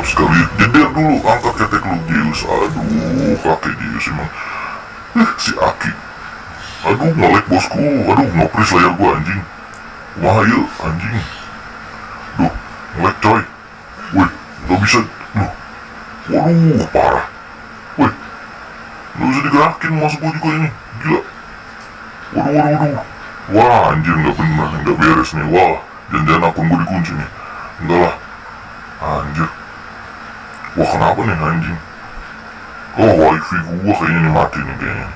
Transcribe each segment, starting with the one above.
mantap sekali. Jeder dulu angkat ketek lu Zeus aduh kakek Zeus emang eh si Aki. Aduh ngelek bosku. Aduh ngopris layar gua anjing. Wah ayo anjing. Duh ngelek coy. Wih gak bisa. Duh. Waduh parah. Wih gak bisa digerakin masuk gua juga ini. Gila. Waduh waduh waduh. Wah anjir gak bener gak beres nih. Wah jangan-jangan akun gua dikunci nih. Enggak lah. Anjir wah kenapa nih anjing oh wifi gua kayaknya nih mati nih kayaknya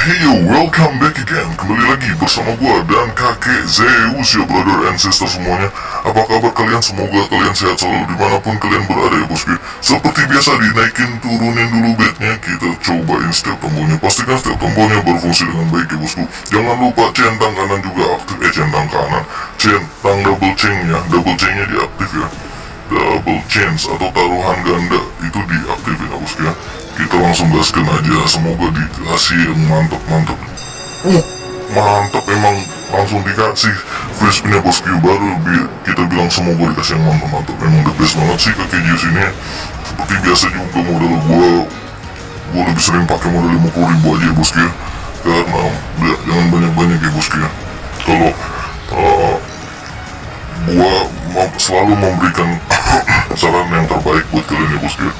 Hey yo, welcome back again. Kembali lagi bersama gua dan kakek Zeus ya brother and sister semuanya Apa kabar kalian? Semoga kalian sehat selalu di mana pun kalian berada ya bosku Seperti biasa dinaikin turunin dulu bednya Kita cobain setiap tombolnya Pastikan setiap tombolnya berfungsi dengan baik ya bosku Jangan lupa centang kanan juga aktif Eh centang kanan Centang double chain ya. Double chainnya diaktif ya Double chains atau taruhan ganda. Itu diaktifin ya bosku ya kita langsung gaskan aja semoga dikasih yang mantap-mantap uh mantap emang langsung dikasih. Free spinnya bosku baru bi kita bilang semoga dikasih yang mantap-mantap memang the best banget sih kakek Jius ini seperti biasa juga modal gua gua lebih sering pakai modal 50 ribu aja ya bosku ya. Karena ya, jangan banyak-banyak ya bosku ya. Kalau uh, gua selalu memberikan kalian ya bosku ya.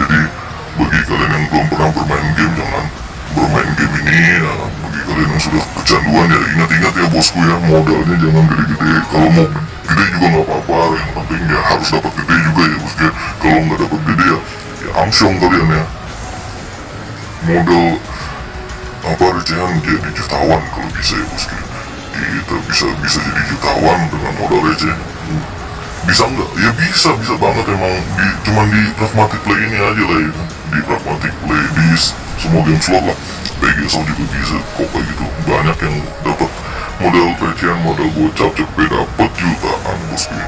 Jadi bagi kalian yang belum pernah bermain game jangan bermain game ini ya. Bagi kalian yang sudah kecanduan ya ingat-ingat ya bosku ya. Modalnya jangan gede-gede. Kalau mau gede juga nggak apa-apa. Yang penting ya harus dapat gede juga ya bosku ya. Kalau nggak dapat gede ya ya amsyong kalian ya. Modal apa recehan jadi jutawan kalau bisa ya bosku kita bisa bisa jadi jutawan dengan modal receh bisa nggak? Ya bisa, bisa banget emang. Di, cuman di pragmatic play ini aja lah ya. Di pragmatic play di semua game slot lah. PGSO juga bisa kok kayak gitu. Banyak yang dapat modal recehan modal gocap cepet dapat jutaan bosku.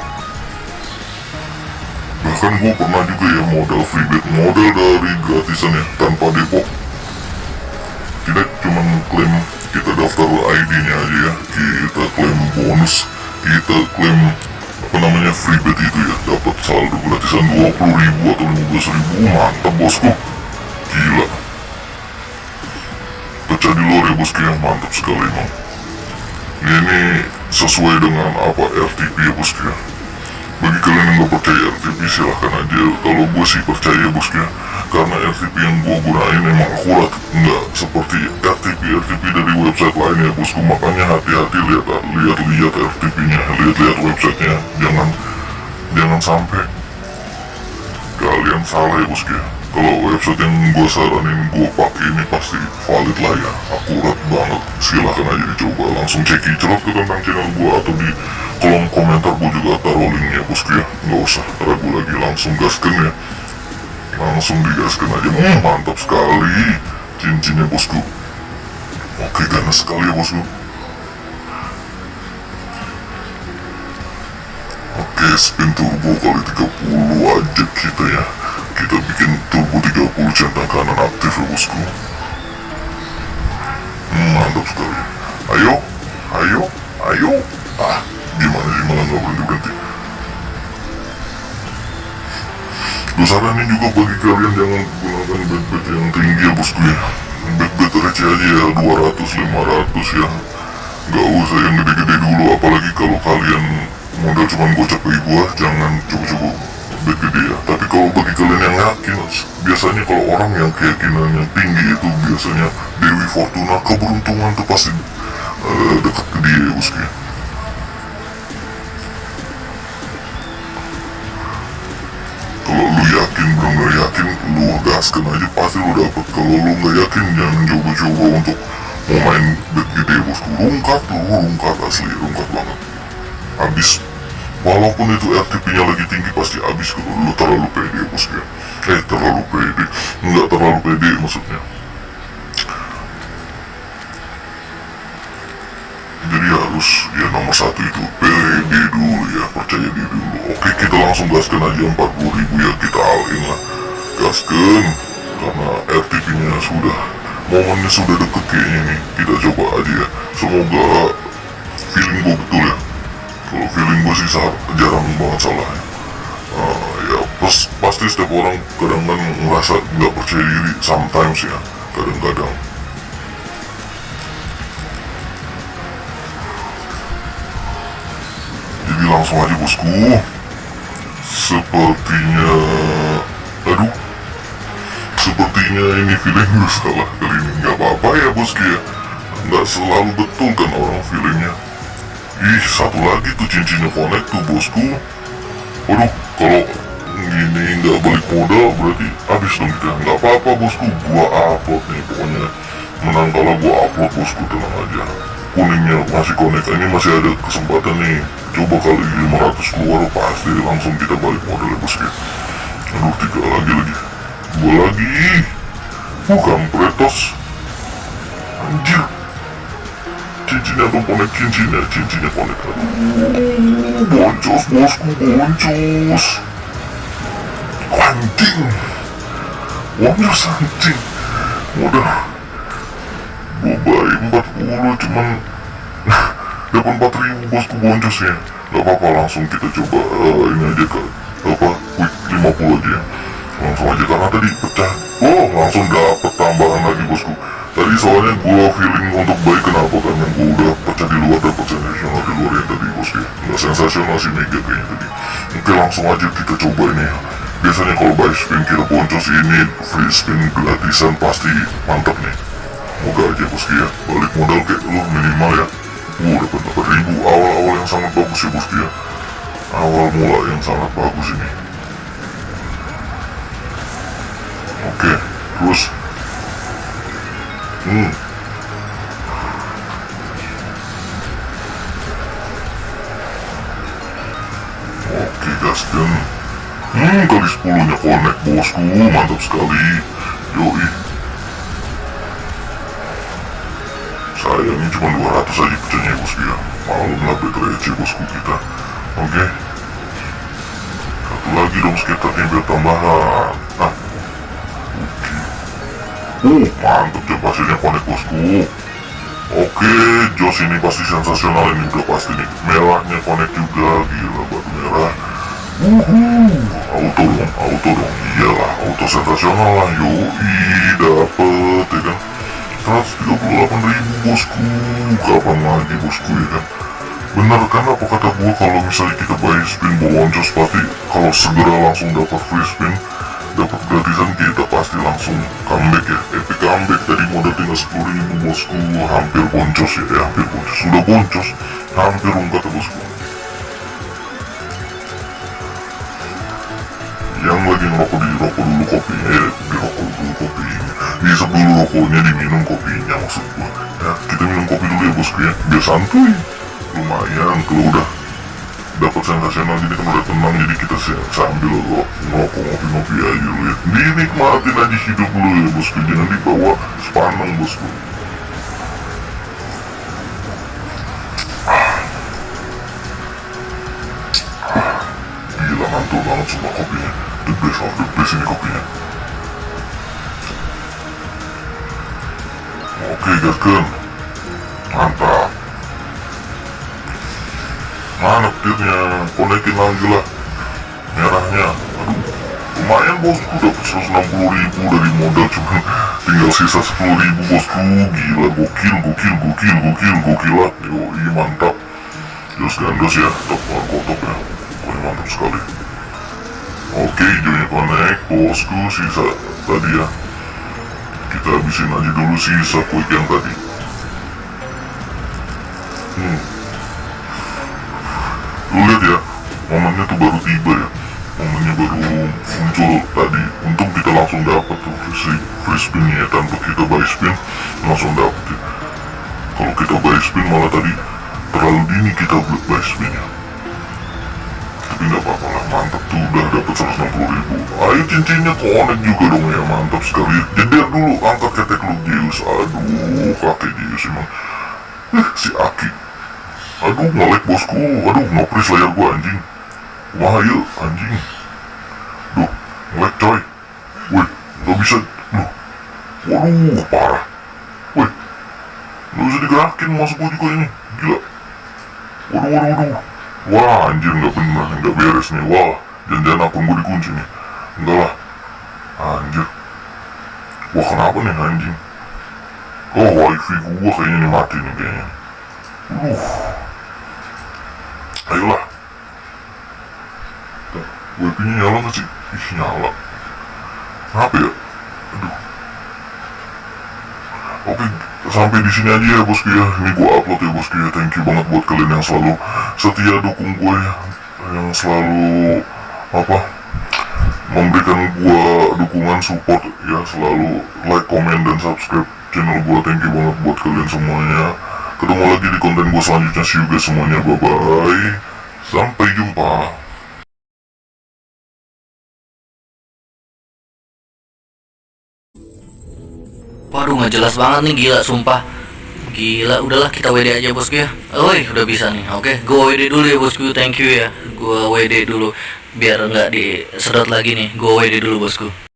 Bahkan gue pernah juga ya modal freebet modal dari gratisan ya tanpa depok. Kita cuman klaim kita daftar ID nya aja ya. Kita klaim bonus. Kita klaim freebet itu ya dapat saldo gratisan 20 ribu atau 15 ribu. Mantap bosku. Gila. Pecah di luar ya bosku ya mantap sekali emang ini sesuai dengan apa RTP ya bosku ya? Bagi kalian yang gak percaya RTP silahkan aja. Kalau gue sih percaya bosku ya karena RTP yang gue gunain emang akurat. Nggak seperti RTP RTP dari website lain ya bosku. Makanya hati-hati lihat lihat lihat RTP nya lihat lihat websitenya. Jangan jangan sampai kalian salah ya bosku. Kalau website yang gue saranin gue pakai ini pasti valid lah ya. Akurat banget. Silahkan aja dicoba. Langsung ceki cerot ke tentang channel gue atau di kolom komentar gue juga taruh linknya bosku ya. Nggak usah ragu lagi langsung gaskan ya. Langsung digaskan aja hmm, mantap sekali. Cincinnya bosku oke ganas sekali ya bosku oke spin turbo kali 30 aja kita ya. Kita bikin turbo 30 centang kanan aktif ya bosku hmm, mantap sekali. Ayo ayo ayo. Ah gimana sih malah berhenti berhenti gue saranin juga bagi kalian jangan gunakan bet-bet yang tinggi ya bosku ya. Bet-bet receh aja ya 200 500 ya. Gak usah yang gede-gede dulu apalagi kalau kalian modal cuman gocap bagi gua jangan coba-coba bet gede ya. Tapi kalau bagi kalian yang yakin biasanya kalau orang yang keyakinannya tinggi itu biasanya Dewi Fortuna keberuntungan tuh pasti uh, dekat ke dia ya bosku ya gaskan aja pasti lu dapet kalau lu nggak yakin jangan coba-coba untuk mau main bet gede bosku rungkat lu rungkat asli rungkat banget. Habis walaupun itu RTP nya lagi tinggi pasti habis kalau lu terlalu pede bosku ya. Eh terlalu pede. Nggak terlalu pede maksudnya. Jadi harus ya nomor satu itu pede dulu ya. Percaya diri dulu. Oke kita langsung gaskan aja 40 ribu ya. Kita alin lah gaskan karena RTP nya sudah momennya sudah deket kayaknya nih kita coba aja ya. Semoga feeling gue betul ya. Kalau feeling gue sih jarang banget salah ya. Setiap orang kadang kan ngerasa nggak percaya diri sometimes ya kadang-kadang. Jadi langsung aja bosku. Sepertinya sepertinya ini feeling gue salah kali ini. Nggak apa-apa ya bosku ya nggak selalu betul kan orang feelingnya ih satu lagi tuh cincinnya connect tuh bosku waduh kalau gini nggak balik modal berarti habis dong kita. Nggak apa-apa bosku gua upload nih pokoknya. Menang kalau gua upload bosku tenang aja. Kuningnya masih connect ini masih ada kesempatan nih. Coba kali 500 keluar pasti langsung kita balik modal ya bosku aduh tiga lagi lagi dua lagi. Bukan pretos. Anjir. Cincinnya tuh connect cincinnya cincinnya connect aduh. Boncos bosku boncos anjing. Boncos anjing. Udah. Dubai 40 cuman. Dapat 4000 bosku boncos ya gak apa-apa langsung kita coba uh, ini aja ke apa? Quick 50 aja. ya langsung aja karena tadi pecah. Oh langsung dapet tambahan lagi bosku. Tadi soalnya gua feeling untuk baik kenapa kan yang gua udah pecah di luar dapet sensasional di luar yang tadi bosku. Nggak sensasional sih mega kayaknya tadi. Oke langsung aja kita coba ini. Ya biasanya kalau buy spin kita boncos ini free spin gratisan pasti mantap nih. Moga aja bosku ya. Balik modal kayak lu minimal ya. Uh dapat 8000 awal-awal yang sangat bagus ya bosku ya. Awal mula yang sangat bagus ini oke terus. Hmm. Oke gaskan hmm kali 10 nya connect bosku. Mantap sekali. Yoi. Sayangnya cuma 200 aja pecahnya bosku ya. Malum lah receh bosku kita. Oke. Satu lagi dong skaternya biar tambahan uh mantap dia pastinya connect bosku oke Jos ini pasti sensasional ini udah pasti nih merahnya connect juga gila batu merah Uhuh, auto dong, auto dong, iyalah, auto sensasional lah, yoi, dapet, ya kan 138 ribu bosku kapan lagi bosku ya kan bener kan apa kata gua kalau misalnya kita buy spin boncos pasti kalau segera langsung dapat free spin dapat gratisan kita pasti langsung comeback ya. Epic comeback tadi modal tinggal 10 ribu bosku. Hampir boncos ya, ya hampir boncos. Sudah boncos. Hampir kata bosku. Yang lagi ngerokok di rokok dulu kopinya ya di rokok dulu kopinya. Diisep dulu rokoknya diminum kopinya maksud gua. Ya kita minum kopi dulu ya bosku ya. Biar santuy. Lumayan kalau udah dapat sensasional jadi udah tenang jadi kita sambil ngerokok ngopi-ngopi aja dulu ya dinikmatin aja hidup dulu ya bosku jangan dibawa sepaneng bosku gila mantul banget semua kopinya the best of the best ini kopinya oke gaskan mantap mana petirnya konekin lagi lah merahnya. Aduh lumayan bosku. Dapet 160 ribu dari modal. Cuman tinggal sisa 10 ribu bosku. Gila gokil gokil gokil gokil gokil lah. Yoi mantap. Jos gandos ya. Top wargo top ya. Pokoknya mantap sekali. Oke hijaunya connect bosku. Sisa tadi ya. Kita habisin aja dulu sisa quick yang tadi. Hmm momennya tuh baru tiba ya. Momennya baru muncul tadi. Untung kita langsung dapat tuh free, free spinnya ya. Tanpa kita buy spin langsung dapet ya. Kalau kita buy spin malah tadi terlalu dini kita buy spinnya. Tapi nggak apa-apa lah. Mantap tuh. Udah dapet 160 ribu. Ayo cincinnya connect juga dong ya. Mantap sekali. Jeder dulu angkat ketek lu Zeus aduh kakek Zeus emang. Eh si Aki. Aduh ngelek bosku. Aduh nopris layar gua anjing wahaya anjing duh ngelek coy wih nggak bisa duh waduh parah wih nggak bisa digerakin masuk gua juga ini gila waduh waduh waduh wah anjir nggak bener nggak beres nih wah jangan-jangan akun gua dikunci nih Enggak lah. Anjir. Wah kenapa nih anjing? Oh wifi gua kayaknya nih mati nih kayaknya. Uh. Ayolah. Wifi-nya nyala gak sih? Ih nyala. Kenapa ya? Aduh. Oke, sampai di sini aja ya bosku ya. Ini gua upload ya bosku ya. Thank you banget buat kalian yang selalu setia dukung gue ya. Yang selalu apa? Memberikan gua dukungan support ya selalu like, comment dan subscribe channel gua. Thank you banget buat kalian semuanya. Ketemu lagi di konten gua selanjutnya. See you guys semuanya. Bye bye. Sampai jelas banget nih gila sumpah. Gila udahlah kita WD aja bosku ya. Woi udah bisa nih. Oke Gua WD dulu ya bosku. Thank you ya. Gua WD dulu. Biar nggak disedot lagi nih. Gua WD dulu bosku